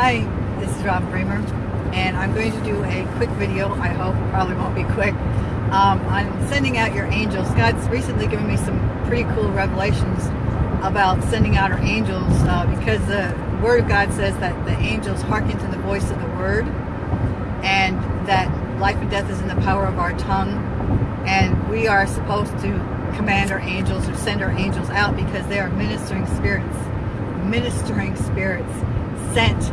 Hi, this is Robin Bremer, and I'm going to do a quick video. I hope probably won't be quick. Um, on sending out your angels. God's recently given me some pretty cool revelations about sending out our angels uh, because the Word of God says that the angels hearken to the voice of the Word, and that life and death is in the power of our tongue, and we are supposed to command our angels or send our angels out because they are ministering spirits, ministering spirits sent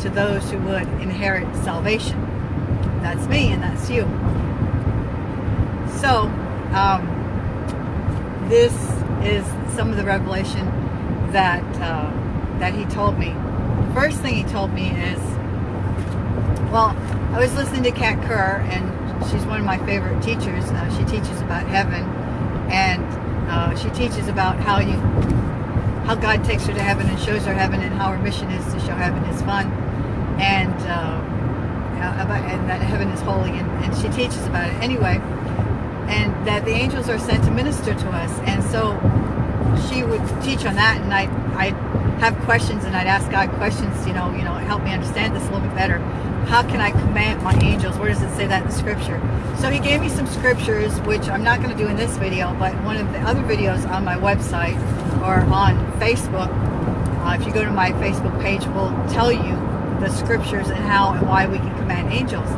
to those who would inherit salvation. That's me and that's you. So, um, this is some of the revelation that uh, that he told me. First thing he told me is, well, I was listening to Kat Kerr, and she's one of my favorite teachers. Uh, she teaches about heaven, and uh, she teaches about how you how God takes her to heaven and shows her heaven and how her mission is to show heaven is fun and uh, about, and that heaven is holy and, and she teaches about it. Anyway and that the angels are sent to minister to us. And so she would teach on that and I I have questions and I'd ask God questions you know you know help me understand this a little bit better. How can I command my angels? Where does it say that in scripture? So he gave me some scriptures which I'm not going to do in this video but one of the other videos on my website or on Facebook, uh, if you go to my Facebook page, will tell you the scriptures and how and why we can command angels.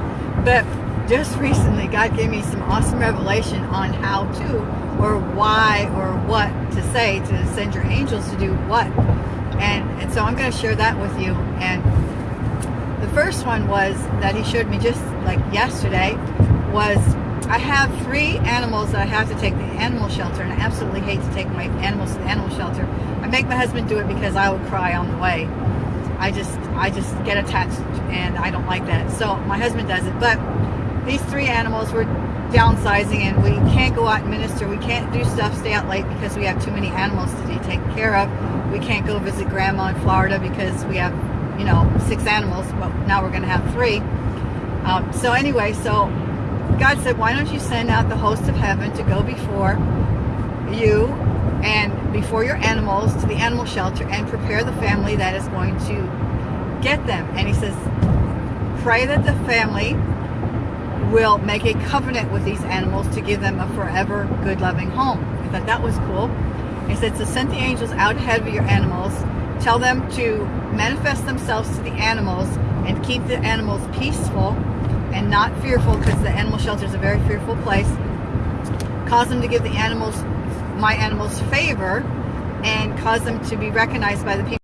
But just recently, God gave me some awesome revelation on how to, or why, or what to say to send your angels to do what. And, and so I'm going to share that with you. And the first one was that he showed me just like yesterday was I have three animals that I have to take to the animal shelter, and I absolutely hate to take my animals to the animal shelter. I make my husband do it because I would cry on the way. I just, I just get attached, and I don't like that. So my husband does it. But these three animals were downsizing, and we can't go out and minister. We can't do stuff, stay out late because we have too many animals to be taken care of. We can't go visit grandma in Florida because we have, you know, six animals, but now we're going to have three. Um, so anyway, so God said, why don't you send out the host of heaven to go before you and before your animals to the animal shelter and prepare the family that is going to get them. And he says, pray that the family will make a covenant with these animals to give them a forever good loving home. I thought that was cool. He said, so send the angels out ahead of your animals. Tell them to manifest themselves to the animals and keep the animals peaceful and not fearful because the animal shelter is a very fearful place. Cause them to give the animals, my animals, favor and cause them to be recognized by the people.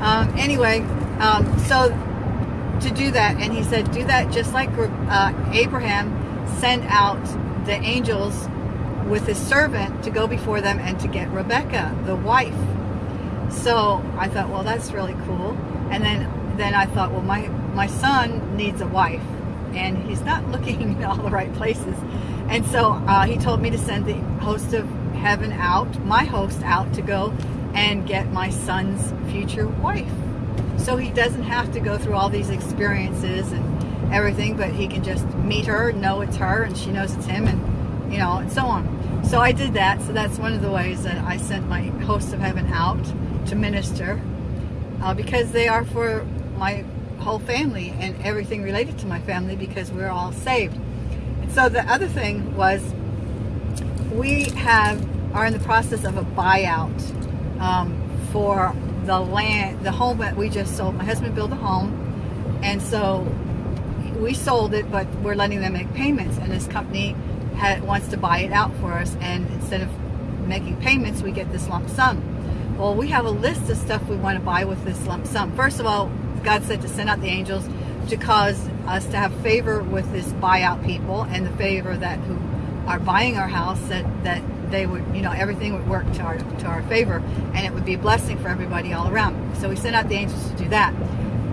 Um, anyway, um, so to do that, and he said, do that just like uh, Abraham sent out the angels with his servant to go before them and to get Rebecca, the wife. So I thought, well, that's really cool. And then then I thought, well, my, my son needs a wife and he's not looking in all the right places. And so uh, he told me to send the host of heaven out, my host out to go and get my son's future wife. So he doesn't have to go through all these experiences and everything, but he can just meet her, know it's her, and she knows it's him, and you know, and so on. So I did that. So that's one of the ways that I sent my host of heaven out to minister uh, because they are for my whole family and everything related to my family because we're all saved. And so the other thing was we have are in the process of a buyout um, for the land, the home that we just sold. My husband built a home and so we sold it, but we're letting them make payments and this company had, wants to buy it out for us and instead of making payments, we get this lump sum. Well, we have a list of stuff we want to buy with this lump sum. First of all, God said to send out the angels to cause us to have favor with this buyout people and the favor that who are buying our house that that they would you know everything would work to our to our favor and it would be a blessing for everybody all around. So we sent out the angels to do that.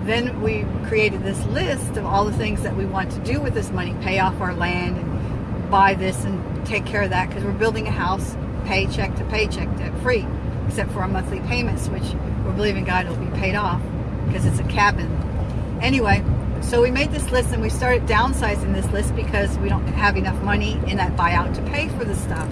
Then we created this list of all the things that we want to do with this money pay off our land and buy this and take care of that because we're building a house paycheck to paycheck debt free except for our monthly payments which we're believing God will be paid off because it's a cabin. Anyway, so we made this list and we started downsizing this list because we don't have enough money in that buyout to pay for the stuff.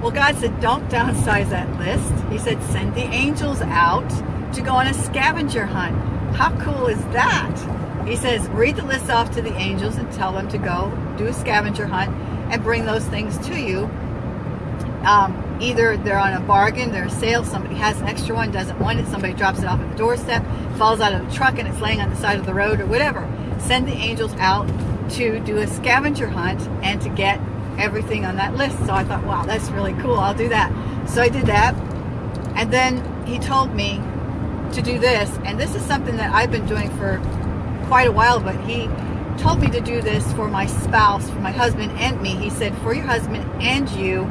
Well, God said, don't downsize that list. He said, send the angels out to go on a scavenger hunt. How cool is that? He says, read the list off to the angels and tell them to go do a scavenger hunt and bring those things to you. Um, either they're on a bargain, they're a sale, somebody has an extra one, doesn't want it, somebody drops it off at the doorstep, falls out of the truck and it's laying on the side of the road or whatever. Send the angels out to do a scavenger hunt and to get everything on that list. So I thought, wow, that's really cool. I'll do that. So I did that. And then he told me to do this. And this is something that I've been doing for quite a while, but he told me to do this for my spouse, for my husband and me. He said, for your husband and you,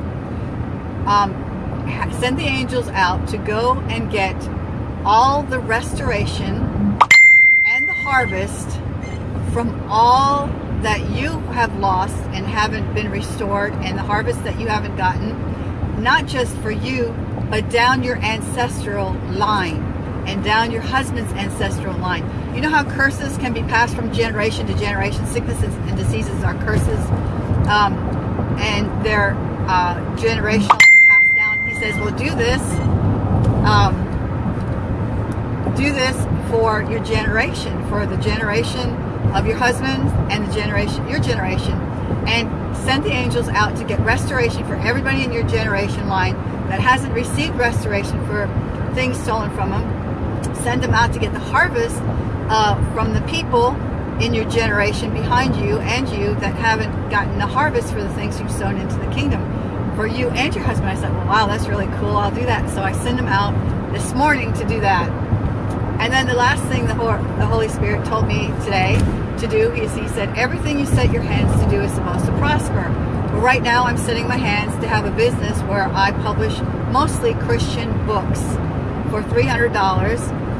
um, send the angels out to go and get all the restoration and the harvest from all that you have lost and haven't been restored and the harvest that you haven't gotten, not just for you, but down your ancestral line and down your husband's ancestral line. You know how curses can be passed from generation to generation? Sicknesses and diseases are curses. Um, and they're uh, generational says, well, do this. Um, do this for your generation, for the generation of your husband and the generation, your generation, and send the angels out to get restoration for everybody in your generation line that hasn't received restoration for things stolen from them. Send them out to get the harvest uh, from the people in your generation behind you and you that haven't gotten the harvest for the things you've sown into the kingdom. For you and your husband, I said, well, wow, that's really cool. I'll do that. So I send them out this morning to do that. And then the last thing the Holy Spirit told me today to do is he said, everything you set your hands to do is supposed to prosper. But right now I'm setting my hands to have a business where I publish mostly Christian books for $300.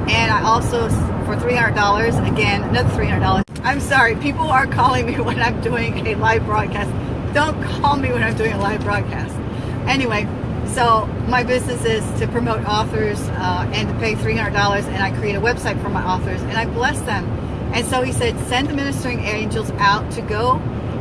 And I also, for $300, again, another $300. I'm sorry, people are calling me when I'm doing a live broadcast. Don't call me when I'm doing a live broadcast. Anyway, so my business is to promote authors uh, and to pay $300 and I create a website for my authors and I bless them and so he said, send the ministering angels out to go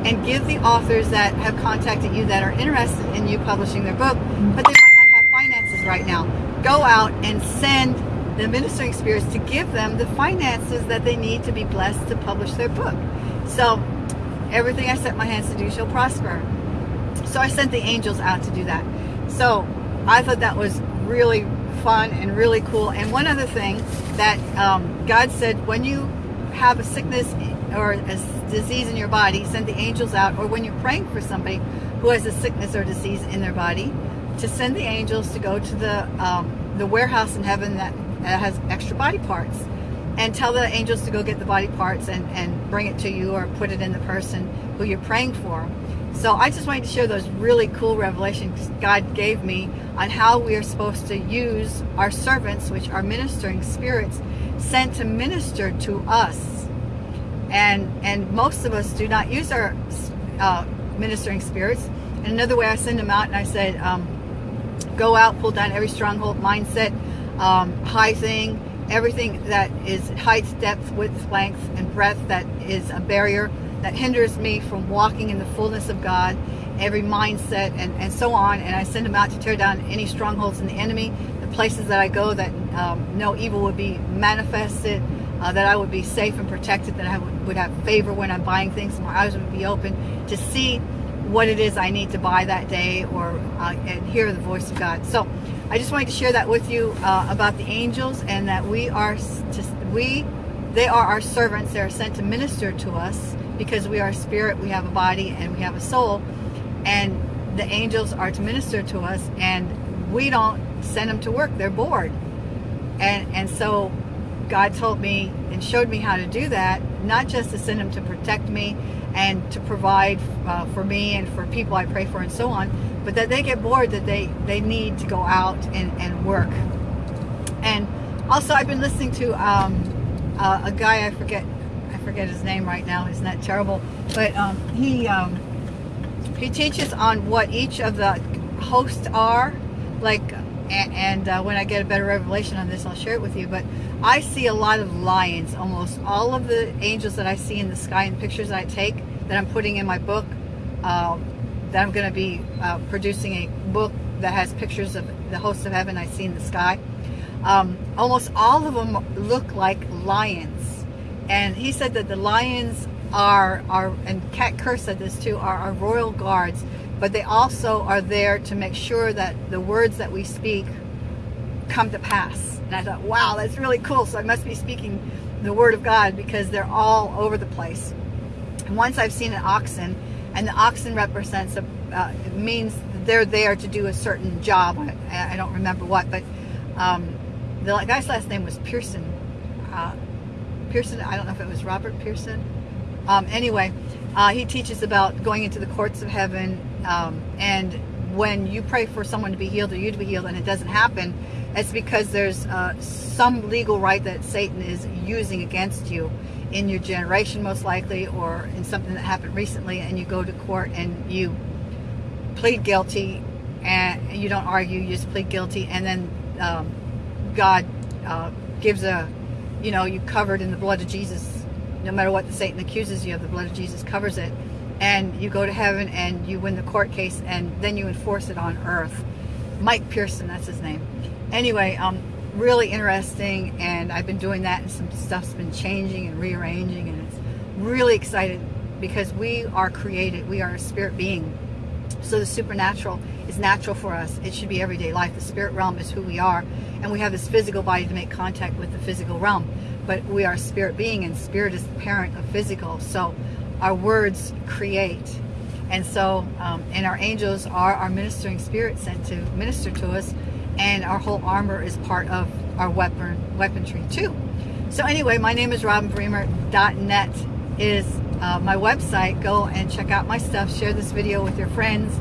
and give the authors that have contacted you that are interested in you publishing their book, but they might not have finances right now. Go out and send the ministering spirits to give them the finances that they need to be blessed to publish their book. So everything I set my hands to do shall prosper. So I sent the angels out to do that. So I thought that was really fun and really cool. And one other thing that um, God said, when you have a sickness or a disease in your body, send the angels out, or when you're praying for somebody who has a sickness or disease in their body, to send the angels to go to the um, the warehouse in heaven that, that has extra body parts and tell the angels to go get the body parts and, and bring it to you or put it in the person who you're praying for. So I just wanted to share those really cool revelations God gave me on how we are supposed to use our servants, which are ministering spirits, sent to minister to us. And, and most of us do not use our uh, ministering spirits. And another way I send them out and I said, um, go out, pull down every stronghold mindset, um, high thing, everything that is height, depth, width, length, and breadth that is a barrier that hinders me from walking in the fullness of God, every mindset, and, and so on. And I send them out to tear down any strongholds in the enemy, the places that I go that um, no evil would be manifested, uh, that I would be safe and protected, that I would, would have favor when I'm buying things, my eyes would be open to see what it is I need to buy that day or uh, and hear the voice of God. So I just wanted to share that with you uh, about the angels and that we are to, we they are our servants. They are sent to minister to us because we are spirit, we have a body, and we have a soul. And the angels are to minister to us, and we don't send them to work. They're bored. And, and so God told me and showed me how to do that, not just to send them to protect me and to provide uh, for me and for people I pray for and so on, but that they get bored, that they, they need to go out and, and work. And also I've been listening to um, uh, a guy, I forget I forget his name right now. Isn't that terrible? But um, he um, he teaches on what each of the hosts are. Like, and, and uh, when I get a better revelation on this, I'll share it with you. But I see a lot of lions. Almost all of the angels that I see in the sky and pictures I take that I'm putting in my book. Uh, that I'm going to be uh, producing a book that has pictures of the hosts of heaven I see in the sky. Um, almost all of them look like lions. And he said that the lions are, are and Kat Kerr said this too, are our royal guards, but they also are there to make sure that the words that we speak come to pass. And I thought, wow, that's really cool. So I must be speaking the word of God because they're all over the place. And once I've seen an oxen, and the oxen represents a, uh, it means they're there to do a certain job. I, I don't remember what, but um, the guy's last name was Pearson. Uh, Pearson, I don't know if it was Robert Pearson. Um, anyway, uh, he teaches about going into the courts of heaven um, and when you pray for someone to be healed or you to be healed and it doesn't happen, it's because there's uh, some legal right that Satan is using against you in your generation most likely or in something that happened recently and you go to court and you plead guilty and you don't argue, you just plead guilty and then um, God uh, gives a, you know, you covered in the blood of Jesus. No matter what the Satan accuses you of, the blood of Jesus covers it. And you go to heaven and you win the court case and then you enforce it on earth. Mike Pearson, that's his name. Anyway, um, really interesting and I've been doing that and some stuff's been changing and rearranging and it's really excited because we are created. We are a spirit being. So the supernatural is natural for us. It should be everyday life. The spirit realm is who we are and we have this physical body to make contact with the physical realm. But we are spirit being and spirit is the parent of physical. So our words create. And so, um, and our angels are our ministering spirits sent to minister to us and our whole armor is part of our weapon weaponry too. So anyway, my name is robinbremer.net is uh, my website. Go and check out my stuff. Share this video with your friends.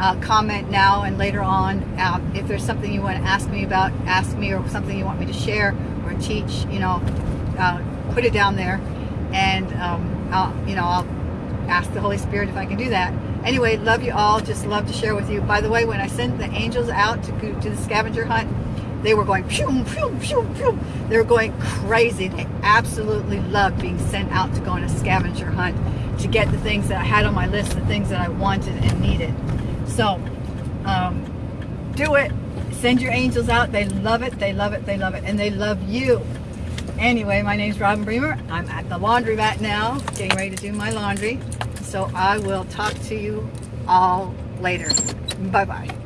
Uh, comment now and later on. Uh, if there's something you want to ask me about, ask me or something you want me to share or teach, you know, uh, put it down there. And, um, I'll, you know, I'll ask the Holy Spirit if I can do that. Anyway, love you all. Just love to share with you. By the way, when I sent the angels out to, to the scavenger hunt, they were going pew, pew, pew, pew. They were going crazy. They absolutely loved being sent out to go on a scavenger hunt to get the things that I had on my list, the things that I wanted and needed. So, um, do it. Send your angels out. They love it. They love it. They love it. And they love you. Anyway, my name's Robin Bremer. I'm at the laundromat now, getting ready to do my laundry. So I will talk to you all later. Bye-bye.